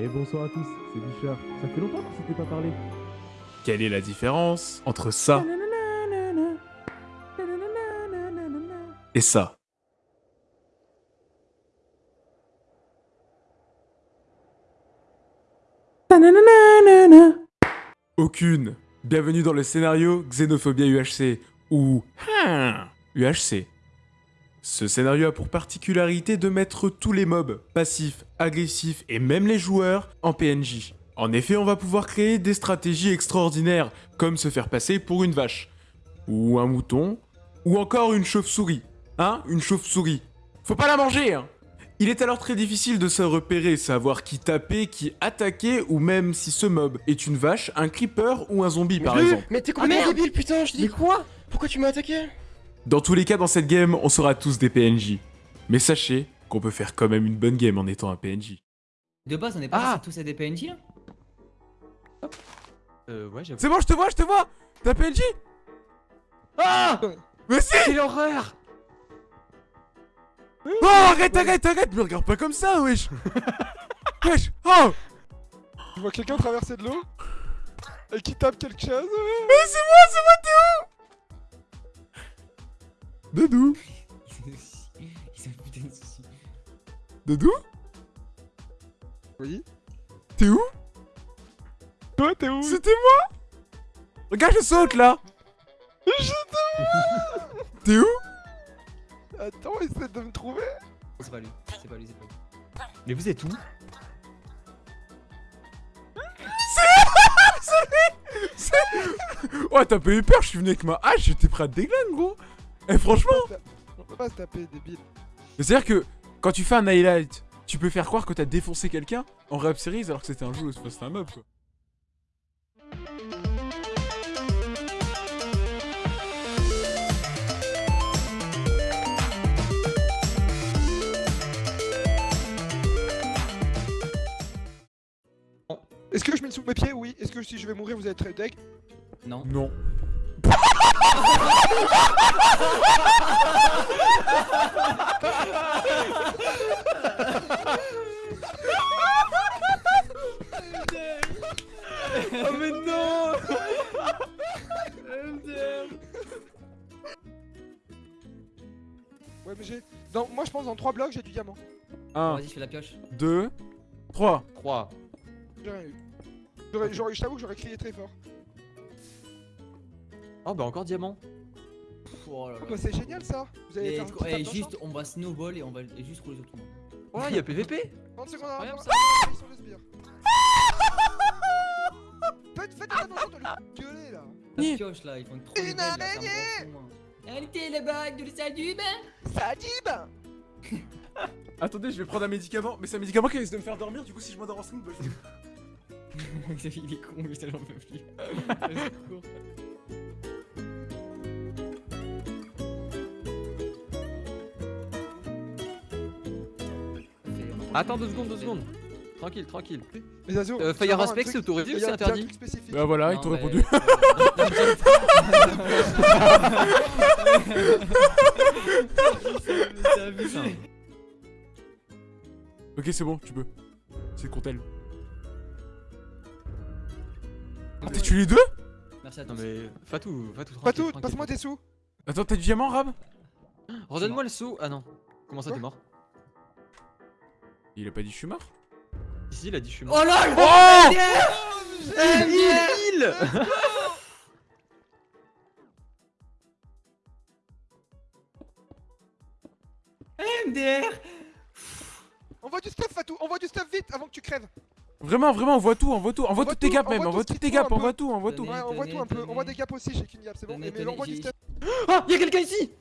Et bonsoir à tous, c'est Bichard. Ça fait longtemps qu'on s'était pas parlé. Quelle est la différence entre ça et ça? Aucune. Bienvenue dans le scénario Xénophobia UHC ou UHC. Ce scénario a pour particularité de mettre tous les mobs, passifs, agressifs et même les joueurs, en PNJ. En effet, on va pouvoir créer des stratégies extraordinaires, comme se faire passer pour une vache, ou un mouton, ou encore une chauve-souris. Hein Une chauve-souris. Faut pas la manger, hein il est alors très difficile de se repérer, savoir qui taper, qui attaquer, ou même si ce mob est une vache, un creeper ou un zombie par exemple. Mais t'es complètement débile putain, je dis quoi? Pourquoi tu m'as attaqué? Dans tous les cas, dans cette game, on sera tous des PNJ. Mais sachez qu'on peut faire quand même une bonne game en étant un PNJ. De base, on est pas Ah. tous à des PNJ là Euh, ouais. C'est bon, je te vois, je te vois T'es un PNJ Ah Mais si Quelle horreur Oh, arrête, arrête, arrête Me regarde pas comme ça, wesh Wesh Oh Je vois quelqu'un traverser de l'eau et qui tape quelque chose. Mais c'est moi, c'est moi, Dedou Ils ont putain de soucis. Dedou Oui. T'es où? Toi, t'es où? C'était moi! Regarde, je saute là. T'es où? Attends, essaie de me trouver. C'est pas lui, c'est pas lui, c'est pas lui. Mais vous êtes où? Oh, t'as pas eu peur, je suis venu avec ma hache, j'étais prêt à te déglinguer, gros Eh, franchement On peut pas se taper, débile. C'est-à-dire que, quand tu fais un highlight, tu peux faire croire que t'as défoncé quelqu'un en rap series alors que c'était un jeu, c'était un mob, quoi. Est-ce que je mets sous mes pieds? Oui. Est-ce que si je vais mourir, vous allez être deck? Non. Non. Oh mais non Ouais, mais j'ai. Moi, je pense dans 3 blocs, j'ai du diamant. Bon, 1, Vas-y, je fais la pioche. 2, 3. 3. J'ai rien eu. J'aurais- j'aurais- Je t'avoue que j'aurais crié très fort. Oh bah encore diamant. Oh là là. Bah, c'est génial ça. Vous allez Et, faire un petit et tap dans le juste, on va snowball et on va et juste rouler sur tout le monde. Oh y'a PVP 30 secondes avant. Incroyable, Ah, sur le sbire. Faites, faites attention de lui gueuler là. La Ni- pioche là, ils font trop Une les belles, là, ça me araignée rend fou, moi. Elle était la bague de l'Isadub Sadib Attendez, je vais prendre un médicament, mais c'est un médicament qui risque de me faire dormir, du coup si je m'endors en stream, bah, je... Il est con, mais ça j'en peux plus. Au secours. Attends deux secondes, deux secondes. Tranquille, tranquille. Les Azo. Euh, Fire Aspect, c'est autorisé ou c'est interdit Bah voilà, ils Non, t'ont mais- répondu. Ok, c'est bon, tu peux. C'est Contel. Ah, t'as tué les deux Merci à Non mais Fatou, Fatou, tranquille. passe-moi tes sous. Attends, t'as du diamant, Rab? Redonne-moi le saut. Ah non. Comment ça t'es mort? Il a pas dit je suis mort Ici il a dit je suis mort. Oh lol Oh il MDR Envoie du stuff, Fatou. Envoie du stuff vite avant que tu crèves. Vraiment, vraiment, envoie tout, envoie tout, envoie Envoie toutes tes tout, gaps même, tout ce toutes tes gaps, envoie peu. tout, envoie tout. Tenez. Ouais, envoie tout un peu. tenez. Envoie des gaps aussi. J'ai qu'une gap, c'est bon. Mais envoie tenez, du stuff. Ah Y'a quelqu'un ici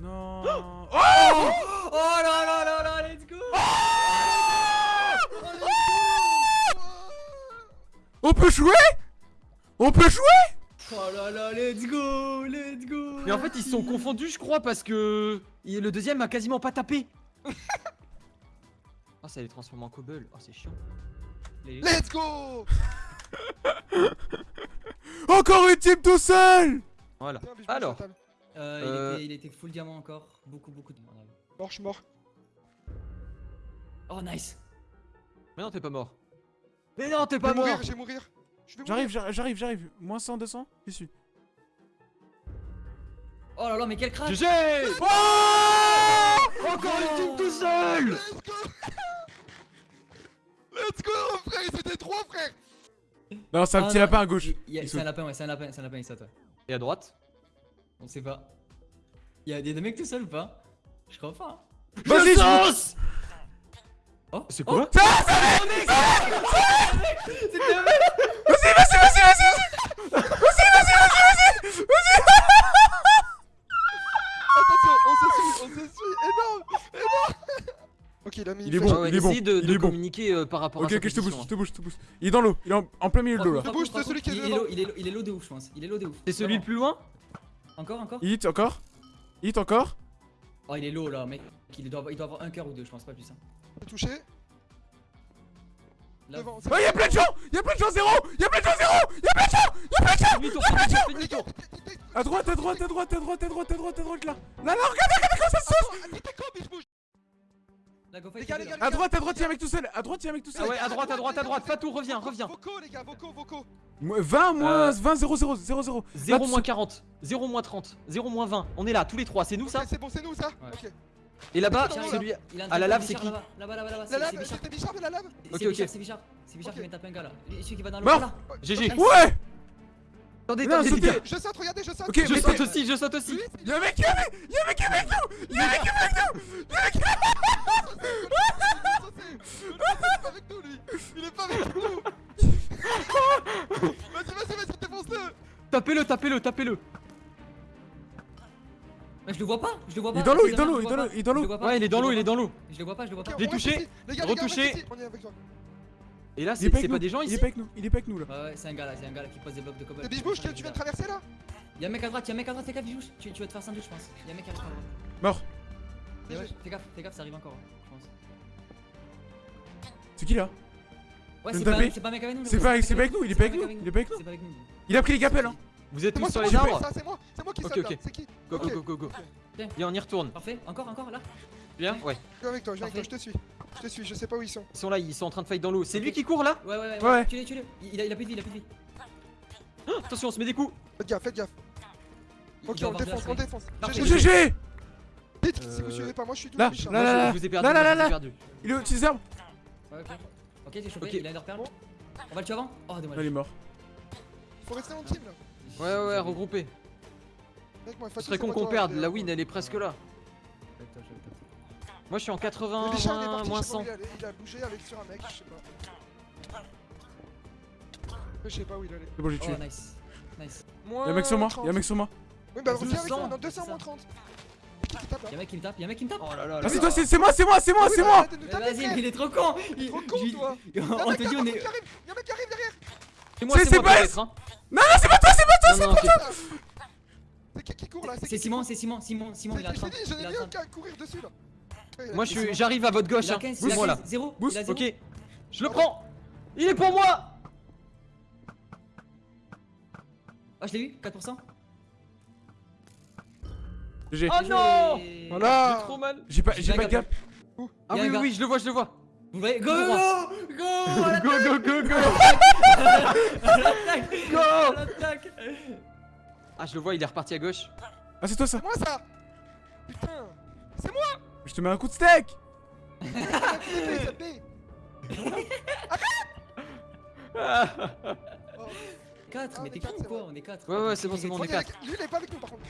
Non. Oh là là là là, let's go On peut jouer? On peut jouer? Oh là là, let's go Let's go Mais en fait ils se sont confondus je crois parce que le deuxième a quasiment pas tapé. Ah ça les transforme en cobble. Oh c'est chiant. Les- Let's go Encore une team tout seul Voilà. Alors. Euh, Euh. il, était, il était full diamant encore. Beaucoup, beaucoup de. Mort, je suis mort. Oh, nice Mais non, t'es pas mort. Mais non, t'es pas mort mourir, je vais mourir. Je vais J'arrive, mourir. j'arrive, j'arrive, j'arrive. Moins 100, 200, j'y suis. Oh là là, mais quel crack GG Encore une team tout seul Let's go Let's go, frère, c'était trois, frère Non, c'est un Ah petit non, lapin à gauche. il- il y a- Il C'est un lapin, ouais, c'est un lapin, c'est un lapin, il saute. ouais. Et à droite? On sait pas. Il y a des mecs tout seuls ou pas? Je crois pas. hein. Vas-y, je- Oh, C'est oh, quoi C'était un mec Vas-y, vas-y, vas-y, vas-y. Attention, on se suit, on se suit, énorme Énorme Ok, il a mis Il une est flèche. bon, Ah il est bon, essaye de, il est bon. communiquer euh, par rapport Ok, à sa ok, je te bouge, je te bouge, je te bouge. Il est dans l'eau, il est en, plein milieu de l'eau là. Je bouge de Par celui qui est contre, il est low- il est low de ouf, je pense. Il est low de ouf. C'est celui le plus loin Encore, encore Hit encore Hit encore Oh, il est low là, mec. Il doit, avoir- il doit avoir un cœur ou deux, je pense pas plus. Hein. Touché. Là, Devant. Oh, y'a plein de gens Y'a plein de gens, zéro Y'a plein de gens, zéro Y'a plein de gens Y'a plein de gens Fais demi-tour, fais demi-tour, fais À droite, à droite, à droite, à droite, à droite, à droite, à droite, là Là, là, regarde, regarde comment ça se sauce À droite, à droite, y'a un mec tout seul À droite, y'a un mec tout Ah seul ouais, à droite, à droite, à droite, Fatou, reviens, reviens Vocaux, les gars, vocaux Mo- 20 moins Euh, 20, 0, 0, 0, 0 0 moins 40, 0 moins 30, 0 moins 20. On est là, tous les trois, c'est nous ça c'est bon, c'est nous ça Ouais. Ok. Et là-bas, Bichard, celui. Il a un Ah, la lave, c'est Bichard qui Là-bas, là-bas, là-bas, là-bas. La C'est c'est lave, Bichard. la lave C'est Ok, Bichard, ok. c'est Bichard. C'est Bichard Ok. qui vient taper un gars là. Lui, Celui qui va dans l'eau. Mort. là. GG. Ouais Attendez, attendez. Je saute, regardez, je saute Ok, Je saute aussi, je saute aussi. Y'a un mec, y'a un mec Y'a un mec avec nous Y'a un mec avec nous Y'a un mec avec nous Il est pas avec nous Vas-y, vas-y, vas-y, défonce-le Tapez-le, tapez-le, tapez-le. Mais je le vois pas, je le vois pas. Il est dans l'eau, il est dans l'eau, il est dans le l'eau, Ouais, il est je dans le l'eau, vois il est pas. dans l'eau. Je le vois pas, je le vois pas. Reste touché. ici. Retouché. ici. Et là, c'est pas des gens il est ici pas avec nous, il est pas avec nous là Ouais, c'est un gars là, c'est un gars là qui pose des blocs de Biche-Bouche que tu viens de traverser là Y'a un mec à droite, y'a un mec à droite, fais gaffe, Bichouche. Tu, tu vas te faire sandwich, je pense. Y'a un mec à droite. Mort fais gaffe, fais gaffe, ça arrive encore, je pense. C'est qui là? Ouais, c'est pas, c'est mec avec nous. C'est pas, avec nous, il est pas avec nous, il est pas avec nous. Il a pris les gapelles hein Vous êtes tous sur les arbres c'est moi C'est moi qui Ok, là ok. C'est qui Go, go, go, go. Et on y retourne. Parfait, encore, encore là. Viens Ouais. Je viens avec toi, je viens avec toi, je te suis. Je te suis, je sais pas où ils sont. Ils sont là, ils sont en train de fight dans l'eau. C'est lui qui court là Ouais, ouais, ouais. Ouais. ouais. Tu l'es, tu l'es. Il a, il a plus de vie, il a plus de vie. Ah, Attention, on se met des coups. Faites gaffe, faites gaffe. Ok, on défonce, on défonce. GG. Vite, si vous Euh, suivez pas, moi je suis tout là, là, là, là, là, là, là. perdu. Il est au-dessus des arbres Ouais, ok. T'es chopé, Ok. il a une perle. On va le tuer avant Oh, dommage. Là, il est mort. Faut rester en team là. Ouais, ouais, ouais, regroupé. Mec, moi, Ce serait con qu'on perde. La euh, win, elle est presque là. Moi, je suis en Le 80, Bichard il est moins, parti, moins je sais pas où 100. il a bougé avec sur un mec, je sais pas. Je sais pas où il allait. C'est bon, j'ai tué. Oh, nice. Nice. Y'a un mec sur moi, y'a un mec sur moi. Oui, bah reviens avec 200, moi, dans c'est 200 ça. moins 30. Qui tape là Y'a un mec qui me tape, y'a un mec qui me tape. Oh là là là. C'est toi, c'est c'est moi, c'est moi, c'est moi, c'est bah, moi taper, Vas-y, il est trop con. Il- Trop con, toi. On Y'a te dit, on est. Y'a un mec qui arrive derrière. C'est moi, C'est- c'est c'est moi pas-. Non, non, c'est pas toi, c'est pas toi Non, non, ok. C'est qui qui court là? C'est Simon, c'est Simon, Simon, Simon, il t'ai 30. dit, j'en ai vu un 30. qui a courir dessus là. Moi, je suis, j'arrive à votre gauche. Hein. 15, il a Bouge-moi là. 15, 0. Boost, a 0. Ok. Je le prends. Il est pour moi. Ah, je l'ai eu, 4%. GG. Oh non J'ai- J'ai Voilà. trop mal. J'ai pas, J'ai pas de gap. Ah oui, oui, oui, je le vois, je le vois. Vous voyez Go. Go Go Go, go, go, go. Go Ah, je le vois, il est reparti à gauche. Ah, c'est toi ça C'est moi ça Putain C'est moi Je te mets un coup de steak Ah. Oh. 4, Ah, mais t'es con quatre, ou quoi. On est 4. Ouais, ouais, c'est bon, c'est bon, on est Reviens 4. avec- Lui il est pas avec nous par contre.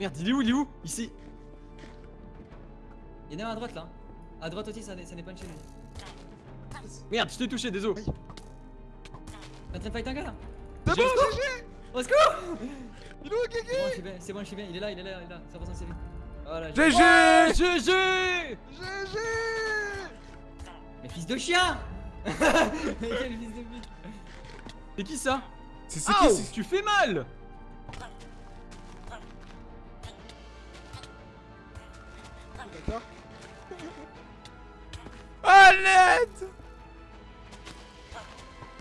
Merde, il est où, il est où? Ici. Il y en a un à droite là. À droite aussi, ça n'est pas une lui. Merde, je t'ai touché, désolé. T'es en train de fight un gars là. C'est bon, GG Au secours! Il est où Guigui? C'est bon, je suis bien. Il est là, il est là, il est là. Voilà. GG GG GG Mais fils de chien! Quel fils de pute. C'est qui ça? C'est c'est qui c'est- tu fais mal L'aide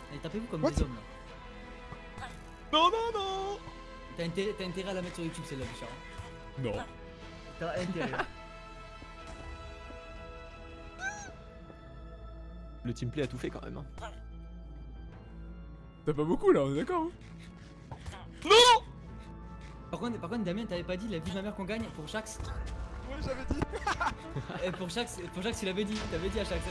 Allez, tapez-vous comme What des hommes là. Non, non, non T'as intérêt, à la mettre sur YouTube celle-là, Bichard. Non. T'as intérêt. le teamplay a tout fait quand même. hein. T'as pas beaucoup là, on est d'accord hein Par contre, par contre, Damien, t'avais pas dit la vie de ma mère qu'on gagne pour Ouais, j'avais dit Et pour chaque, pour chaque, tu l'avais dit, dit à chaque.